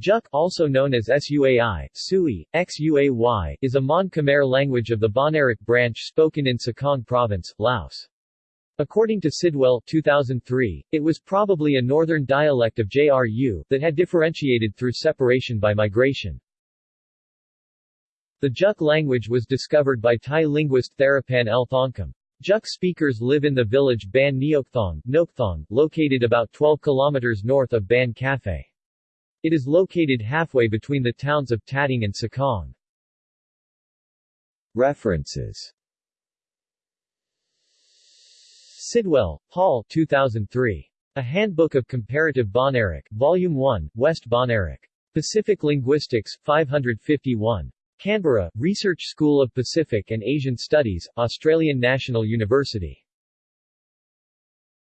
Juk also known as Suai, Sui, Xuay, is a Mon Khmer language of the Bahnaric branch spoken in Sekong Province, Laos. According to Sidwell 2003, it was probably a northern dialect of JRU, that had differentiated through separation by migration. The Juk language was discovered by Thai linguist Theraphan L. Thongkum. Juk speakers live in the village Ban Neokthong, Nokthong, located about 12 kilometers north of Ban Cafe. It is located halfway between the towns of Thateng and Sekong. References Sidwell, Paul 2003. A Handbook of Comparative Bahnaric, Volume 1, West Bahnaric. Pacific Linguistics, 551. Canberra, Research School of Pacific and Asian Studies, Australian National University.